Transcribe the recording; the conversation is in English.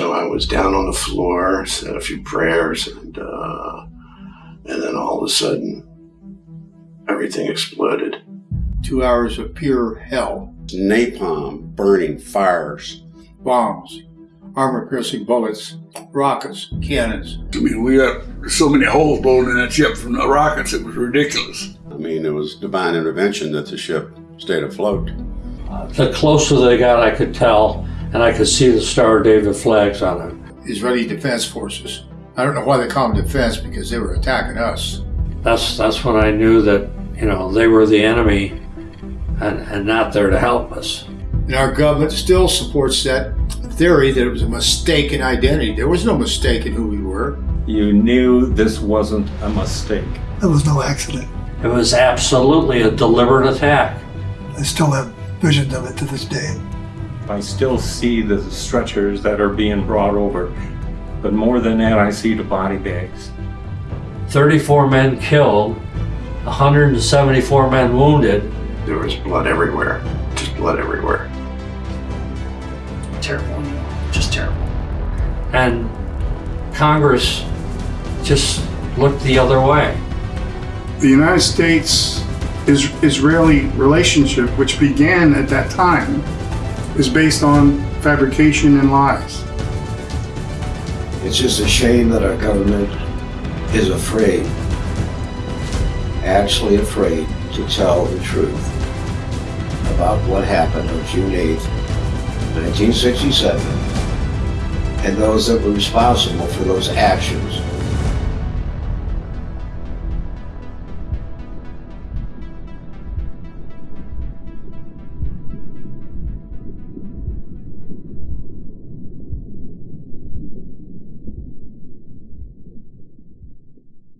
So I was down on the floor, said a few prayers, and uh, and then all of a sudden, everything exploded. Two hours of pure hell. Napalm, burning fires. Bombs, armor piercing bullets, rockets, cannons. I mean, we got so many holes blown in that ship from the rockets, it was ridiculous. I mean, it was divine intervention that the ship stayed afloat. The closer they got, I could tell, and I could see the Star of David flags on it. Israeli Defense Forces. I don't know why they call them defense because they were attacking us. That's that's when I knew that you know they were the enemy, and and not there to help us. And our government still supports that theory that it was a mistaken identity. There was no mistake in who we were. You knew this wasn't a mistake. It was no accident. It was absolutely a deliberate attack. I still have visions of it to this day. I still see the stretchers that are being brought over, but more than that, I see the body bags. 34 men killed, 174 men wounded. There was blood everywhere, just blood everywhere. Terrible. Just terrible. and Congress just looked the other way. The United States-Israeli relationship, which began at that time, is based on fabrication and lies. It's just a shame that our government is afraid, actually afraid to tell the truth about what happened on June 8th, 1967, and those that were responsible for those actions